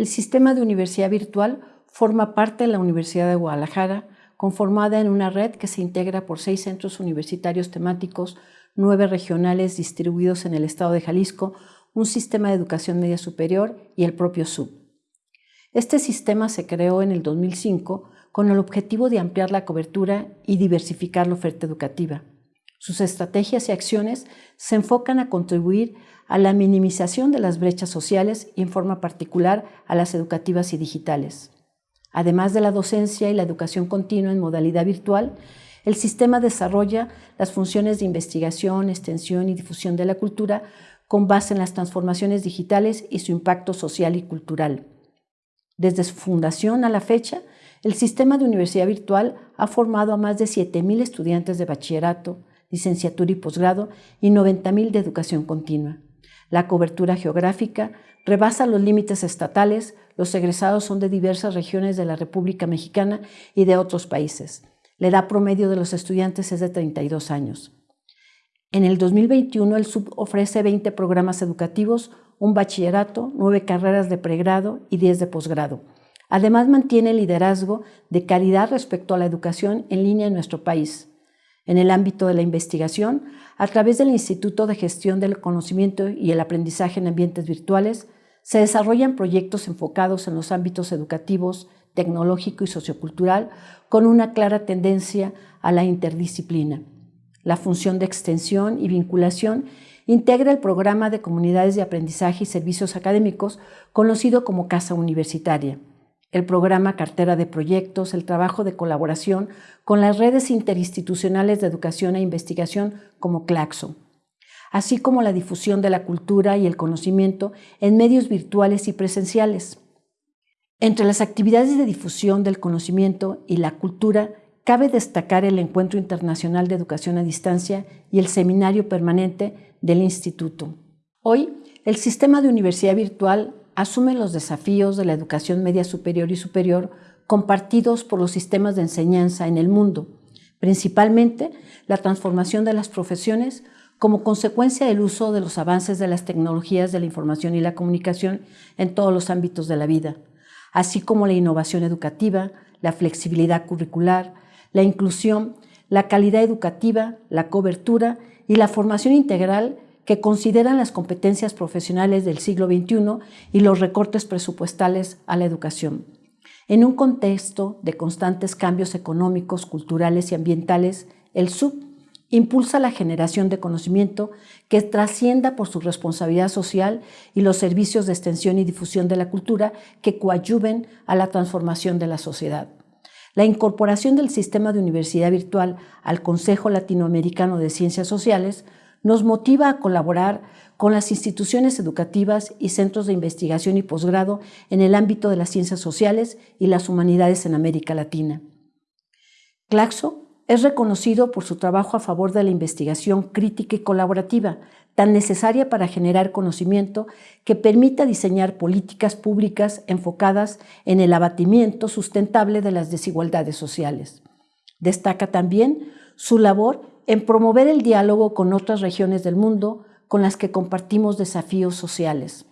El sistema de universidad virtual forma parte de la Universidad de Guadalajara, conformada en una red que se integra por seis centros universitarios temáticos, nueve regionales distribuidos en el estado de Jalisco, un sistema de educación media superior y el propio SUB. Este sistema se creó en el 2005 con el objetivo de ampliar la cobertura y diversificar la oferta educativa. Sus estrategias y acciones se enfocan a contribuir a la minimización de las brechas sociales y en forma particular a las educativas y digitales. Además de la docencia y la educación continua en modalidad virtual, el sistema desarrolla las funciones de investigación, extensión y difusión de la cultura con base en las transformaciones digitales y su impacto social y cultural. Desde su fundación a la fecha, el sistema de universidad virtual ha formado a más de 7.000 estudiantes de bachillerato, licenciatura y posgrado y 90.000 de educación continua. La cobertura geográfica rebasa los límites estatales, los egresados son de diversas regiones de la República Mexicana y de otros países. La edad promedio de los estudiantes es de 32 años. En el 2021 el SUB ofrece 20 programas educativos, un bachillerato, 9 carreras de pregrado y 10 de posgrado. Además mantiene el liderazgo de calidad respecto a la educación en línea en nuestro país. En el ámbito de la investigación, a través del Instituto de Gestión del Conocimiento y el Aprendizaje en Ambientes Virtuales, se desarrollan proyectos enfocados en los ámbitos educativos, tecnológico y sociocultural con una clara tendencia a la interdisciplina. La función de extensión y vinculación integra el programa de comunidades de aprendizaje y servicios académicos conocido como Casa Universitaria el programa Cartera de Proyectos, el trabajo de colaboración con las redes interinstitucionales de educación e investigación como CLACSO, así como la difusión de la cultura y el conocimiento en medios virtuales y presenciales. Entre las actividades de difusión del conocimiento y la cultura cabe destacar el Encuentro Internacional de Educación a Distancia y el Seminario Permanente del Instituto. Hoy, el sistema de universidad virtual asume los desafíos de la educación media superior y superior compartidos por los sistemas de enseñanza en el mundo, principalmente la transformación de las profesiones como consecuencia del uso de los avances de las tecnologías de la información y la comunicación en todos los ámbitos de la vida, así como la innovación educativa, la flexibilidad curricular, la inclusión, la calidad educativa, la cobertura y la formación integral que consideran las competencias profesionales del siglo XXI y los recortes presupuestales a la educación. En un contexto de constantes cambios económicos, culturales y ambientales, el SUB impulsa la generación de conocimiento que trascienda por su responsabilidad social y los servicios de extensión y difusión de la cultura que coadyuven a la transformación de la sociedad. La incorporación del sistema de universidad virtual al Consejo Latinoamericano de Ciencias Sociales nos motiva a colaborar con las instituciones educativas y centros de investigación y posgrado en el ámbito de las ciencias sociales y las humanidades en América Latina. Claxo es reconocido por su trabajo a favor de la investigación crítica y colaborativa, tan necesaria para generar conocimiento que permita diseñar políticas públicas enfocadas en el abatimiento sustentable de las desigualdades sociales. Destaca también su labor en promover el diálogo con otras regiones del mundo con las que compartimos desafíos sociales.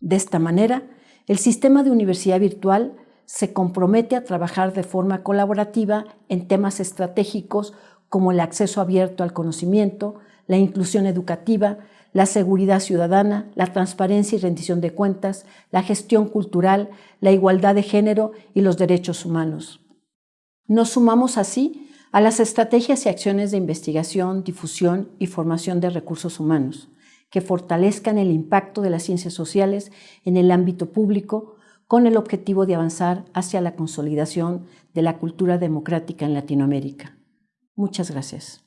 De esta manera, el sistema de universidad virtual se compromete a trabajar de forma colaborativa en temas estratégicos como el acceso abierto al conocimiento, la inclusión educativa, la seguridad ciudadana, la transparencia y rendición de cuentas, la gestión cultural, la igualdad de género y los derechos humanos. Nos sumamos así a las estrategias y acciones de investigación, difusión y formación de recursos humanos, que fortalezcan el impacto de las ciencias sociales en el ámbito público con el objetivo de avanzar hacia la consolidación de la cultura democrática en Latinoamérica. Muchas gracias.